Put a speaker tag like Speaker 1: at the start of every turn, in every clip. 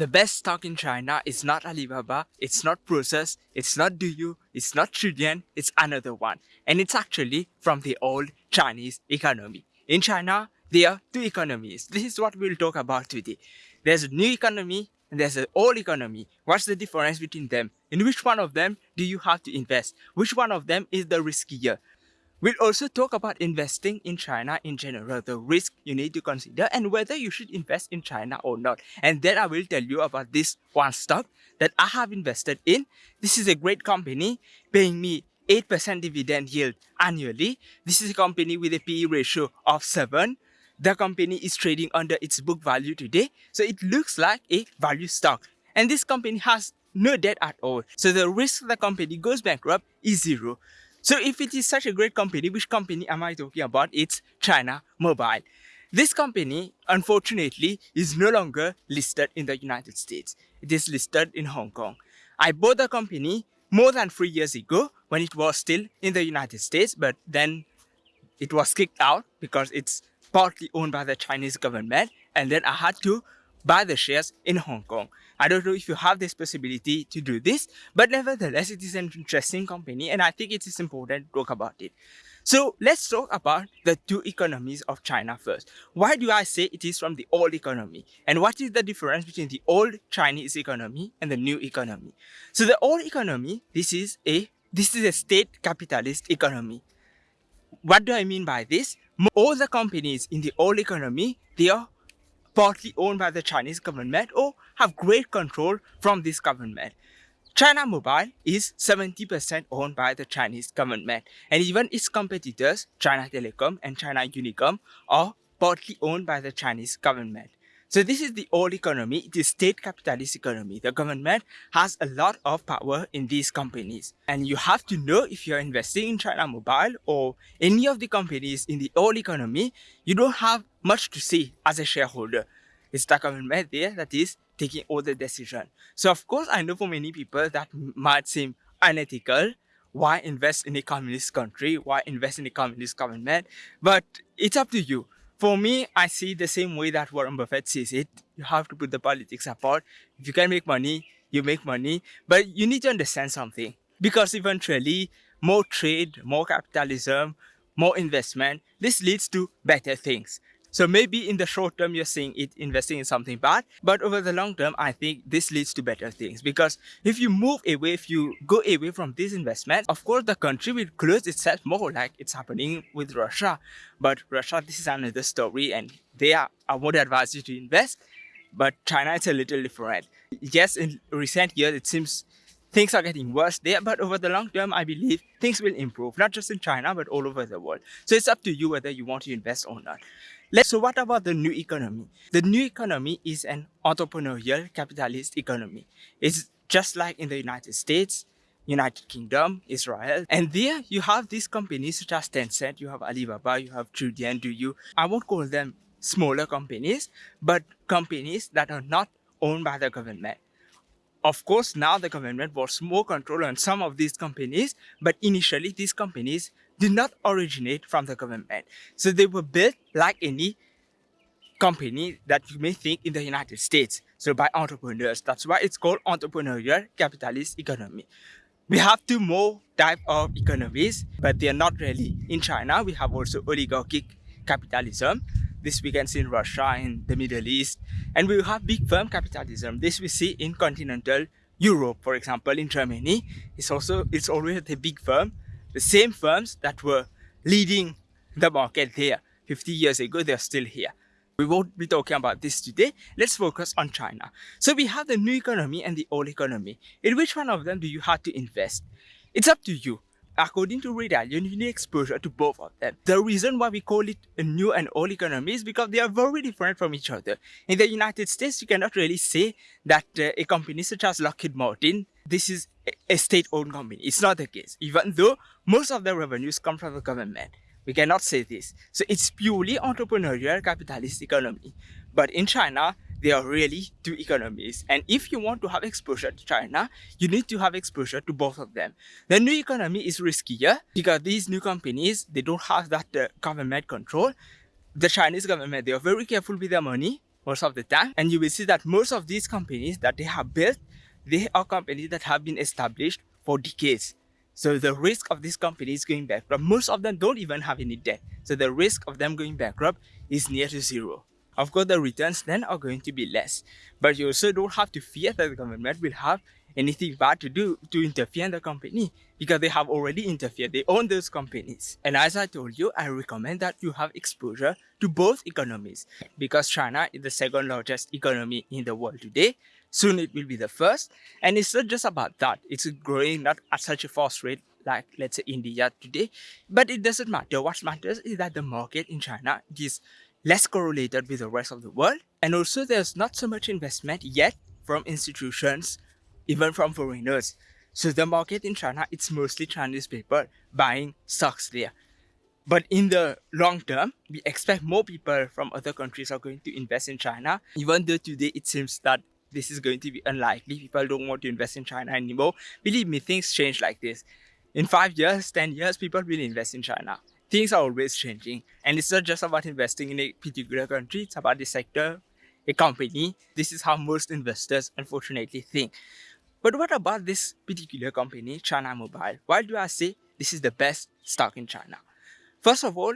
Speaker 1: The best stock in China is not Alibaba, it's not Prosus, it's not Douyu, it's not Qudian, it's another one. And it's actually from the old Chinese economy. In China, there are two economies. This is what we'll talk about today. There's a new economy and there's an old economy. What's the difference between them? In which one of them do you have to invest? Which one of them is the riskier? We'll also talk about investing in China in general, the risk you need to consider and whether you should invest in China or not. And then I will tell you about this one stock that I have invested in. This is a great company paying me 8% dividend yield annually. This is a company with a PE ratio of 7. The company is trading under its book value today. So it looks like a value stock. And this company has no debt at all. So the risk the company goes bankrupt is zero. So if it is such a great company, which company am I talking about? It's China Mobile. This company, unfortunately, is no longer listed in the United States. It is listed in Hong Kong. I bought the company more than three years ago when it was still in the United States, but then it was kicked out because it's partly owned by the Chinese government and then I had to buy the shares in Hong Kong. I don't know if you have this possibility to do this, but nevertheless, it is an interesting company and I think it is important to talk about it. So let's talk about the two economies of China first. Why do I say it is from the old economy? And what is the difference between the old Chinese economy and the new economy? So the old economy, this is a this is a state capitalist economy. What do I mean by this? All the companies in the old economy, they are partly owned by the Chinese government or have great control from this government. China Mobile is 70% owned by the Chinese government and even its competitors, China Telecom and China Unicom are partly owned by the Chinese government. So this is the old economy, is state capitalist economy. The government has a lot of power in these companies. And you have to know if you're investing in China Mobile or any of the companies in the old economy, you don't have much to say as a shareholder. It's the government there that is taking all the decision. So of course, I know for many people that might seem unethical. Why invest in a communist country? Why invest in a communist government? But it's up to you. For me, I see the same way that Warren Buffett sees it. You have to put the politics apart. If you can make money, you make money. But you need to understand something. Because eventually, more trade, more capitalism, more investment, this leads to better things. So maybe in the short term, you're seeing it investing in something bad, but over the long term, I think this leads to better things because if you move away, if you go away from this investment, of course, the country will close itself more like it's happening with Russia. But Russia, this is another story and they are, I would advise you to invest, but China is a little different. Yes, in recent years, it seems things are getting worse there, but over the long term, I believe things will improve, not just in China, but all over the world. So it's up to you whether you want to invest or not. Let's, so what about the new economy? The new economy is an entrepreneurial capitalist economy. It's just like in the United States, United Kingdom, Israel. And there you have these companies such as Tencent, you have Alibaba, you have Qudian, you? I won't call them smaller companies, but companies that are not owned by the government. Of course, now the government wants more control on some of these companies, but initially these companies did not originate from the government. So they were built like any company that you may think in the United States. So by entrepreneurs. That's why it's called entrepreneurial capitalist economy. We have two more type of economies, but they are not really. In China, we have also oligarchic capitalism. This we can see in Russia, in the Middle East. And we have big firm capitalism. This we see in continental Europe, for example, in Germany. It's also, it's always a big firm the same firms that were leading the market there 50 years ago, they're still here. We won't be talking about this today. Let's focus on China. So we have the new economy and the old economy. In which one of them do you have to invest? It's up to you. According to Ray Dalio, you need exposure to both of them. The reason why we call it a new and old economy is because they are very different from each other. In the United States, you cannot really say that uh, a company such as Lockheed Martin this is a state-owned company. It's not the case. Even though most of the revenues come from the government, we cannot say this. So it's purely entrepreneurial capitalist economy. But in China, there are really two economies. And if you want to have exposure to China, you need to have exposure to both of them. The new economy is riskier because these new companies, they don't have that uh, government control. The Chinese government, they are very careful with their money most of the time. And you will see that most of these companies that they have built, they are companies that have been established for decades. So the risk of these companies going bankrupt, most of them don't even have any debt. So the risk of them going bankrupt is near to zero. Of course, the returns then are going to be less. But you also don't have to fear that the government will have anything bad to do to interfere in the company because they have already interfered. They own those companies. And as I told you, I recommend that you have exposure to both economies because China is the second largest economy in the world today. Soon it will be the first. And it's not just about that. It's growing not at such a fast rate like let's say India today. But it doesn't matter. What matters is that the market in China is less correlated with the rest of the world. And also there's not so much investment yet from institutions even from foreigners. So the market in China, it's mostly Chinese people buying stocks there. But in the long term, we expect more people from other countries are going to invest in China. Even though today it seems that this is going to be unlikely, people don't want to invest in China anymore. Believe me, things change like this. In five years, 10 years, people will invest in China. Things are always changing. And it's not just about investing in a particular country, it's about the sector, a company. This is how most investors unfortunately think. But what about this particular company, China Mobile? Why do I say this is the best stock in China? First of all,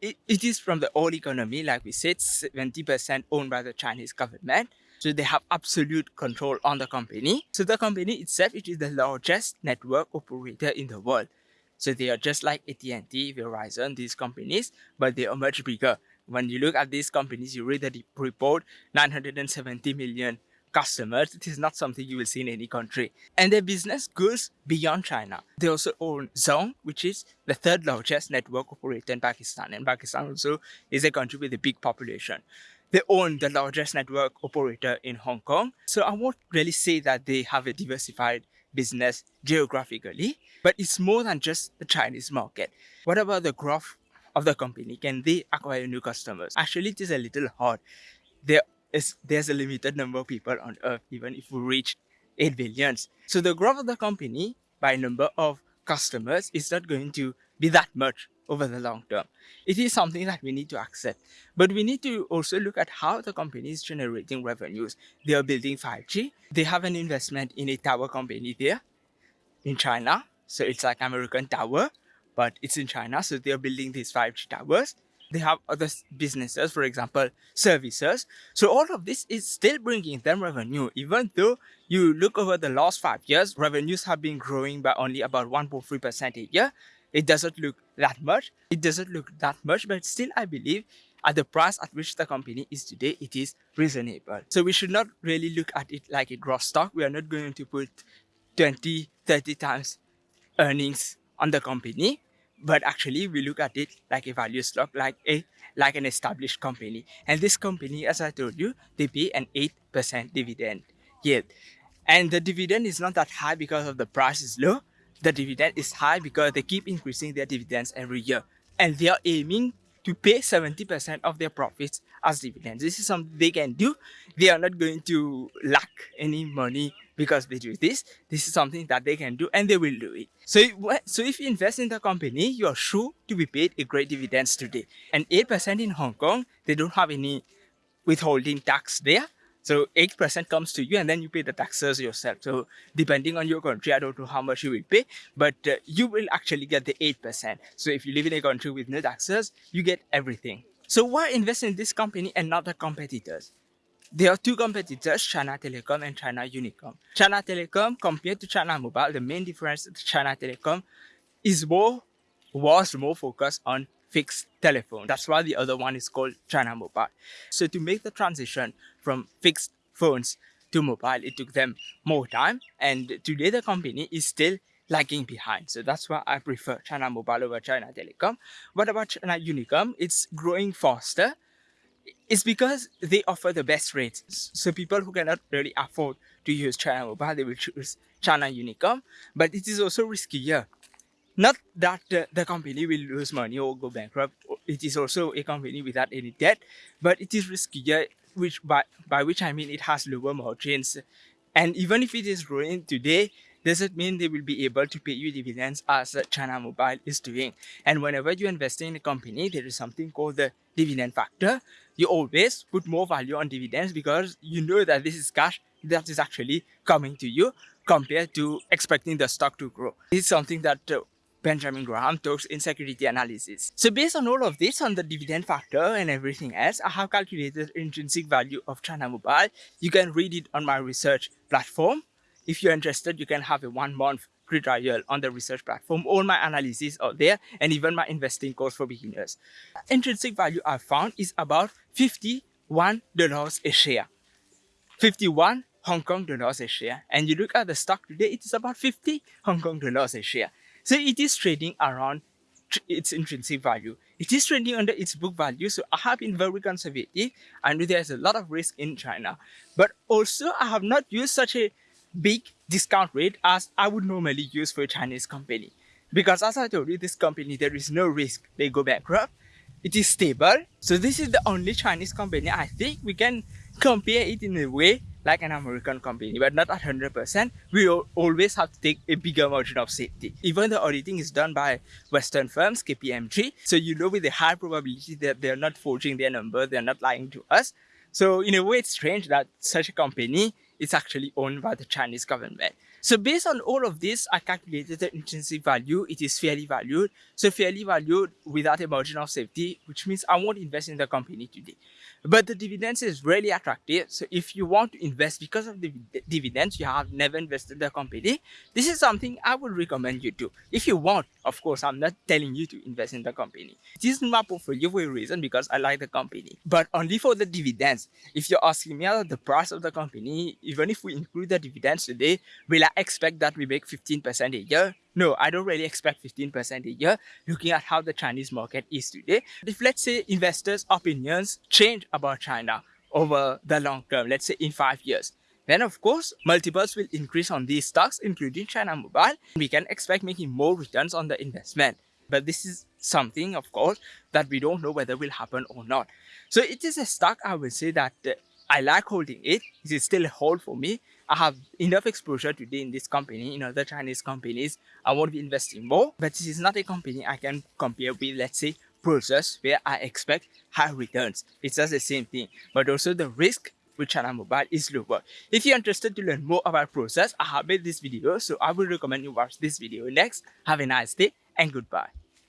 Speaker 1: it, it is from the old economy, like we said, 70% owned by the Chinese government. So they have absolute control on the company. So the company itself, it is the largest network operator in the world. So they are just like AT&T, Verizon, these companies, but they are much bigger. When you look at these companies, you read the report, 970 million customers, it is not something you will see in any country. And their business goes beyond China. They also own Zong, which is the third largest network operator in Pakistan. And Pakistan also is a country with a big population. They own the largest network operator in Hong Kong. So I won't really say that they have a diversified business geographically, but it's more than just the Chinese market. What about the growth of the company? Can they acquire new customers? Actually, it is a little hard. They're there's a limited number of people on earth even if we reach 8 billions so the growth of the company by number of customers is not going to be that much over the long term. It is something that we need to accept. But we need to also look at how the company is generating revenues. They are building 5g they have an investment in a tower company there in china. So it's like american tower but it's in china. So they're building these 5g towers. They have other businesses, for example, services. So all of this is still bringing them revenue, even though you look over the last five years, revenues have been growing by only about 1.3% a year. It doesn't look that much. It doesn't look that much, but still I believe at the price at which the company is today, it is reasonable. So we should not really look at it like a gross stock. We are not going to put 20, 30 times earnings on the company but actually we look at it like a value stock like a like an established company and this company as i told you they pay an 8% dividend yield and the dividend is not that high because of the price is low the dividend is high because they keep increasing their dividends every year and they are aiming to pay 70% of their profits as dividends. This is something they can do. They are not going to lack any money because they do this. This is something that they can do and they will do it. So, so if you invest in the company, you are sure to be paid a great dividends today. And 8% in Hong Kong, they don't have any withholding tax there. So 8% comes to you and then you pay the taxes yourself. So depending on your country, I don't know how much you will pay, but uh, you will actually get the 8%. So if you live in a country with no taxes, you get everything. So why invest in this company and not the competitors? There are two competitors, China Telecom and China Unicom. China Telecom compared to China Mobile, the main difference is China Telecom is more, was more focused on fixed telephone. That's why the other one is called China Mobile. So to make the transition from fixed phones to mobile, it took them more time. And today the company is still lagging behind. So that's why I prefer China Mobile over China Telecom. What about China Unicom? It's growing faster it's because they offer the best rates. So people who cannot really afford to use China Mobile, they will choose China Unicom. But it is also riskier. Not that uh, the company will lose money or go bankrupt. It is also a company without any debt, but it is riskier, which by, by which I mean it has lower margins. And even if it is growing today, doesn't mean they will be able to pay you dividends as China Mobile is doing. And whenever you invest in a company, there is something called the dividend factor. You always put more value on dividends because you know that this is cash that is actually coming to you compared to expecting the stock to grow. Is something that uh, Benjamin Graham talks in security analysis. So based on all of this, on the dividend factor and everything else, I have calculated intrinsic value of China Mobile. You can read it on my research platform. If you're interested, you can have a one month free trial on the research platform. All my analysis are there and even my investing course for beginners. Intrinsic value I found is about $51 a share. 51 Hong Kong dollars a share. And you look at the stock today, it is about 50 Hong Kong dollars a share. So it is trading around its intrinsic value. It is trading under its book value. So I have been very conservative. I know there's a lot of risk in China. But also I have not used such a big discount rate as I would normally use for a Chinese company. Because as I told you, this company, there is no risk they go bankrupt. It is stable. So this is the only Chinese company I think we can compare it in a way like an American company, but not at 100%. We always have to take a bigger margin of safety. Even the auditing is done by Western firms, KPMG. So you know with a high probability that they're not forging their number, they're not lying to us. So in a way, it's strange that such a company is actually owned by the Chinese government. So based on all of this, I calculated the intrinsic value. It is fairly valued. So fairly valued without a margin of safety, which means I won't invest in the company today. But the dividends is really attractive. So if you want to invest because of the dividends, you have never invested in the company, this is something I would recommend you to. If you want, of course, I'm not telling you to invest in the company. It is my portfolio for a reason because I like the company, but only for the dividends. If you're asking me about the price of the company, even if we include the dividends today, will I expect that we make 15% a year? No, I don't really expect 15% a year looking at how the Chinese market is today. If let's say investors' opinions change about China over the long term, let's say in five years, then of course multiples will increase on these stocks including China Mobile. We can expect making more returns on the investment. But this is something of course that we don't know whether will happen or not. So it is a stock I would say that uh, I like holding it. It is still a hold for me. I have enough exposure today in this company, in other Chinese companies. I want to be investing more, but this is not a company I can compare with, let's say, Prosus, where I expect high returns. It's just the same thing, but also the risk with China Mobile is lower. If you're interested to learn more about Prosus, I have made this video, so I will recommend you watch this video next. Have a nice day and goodbye.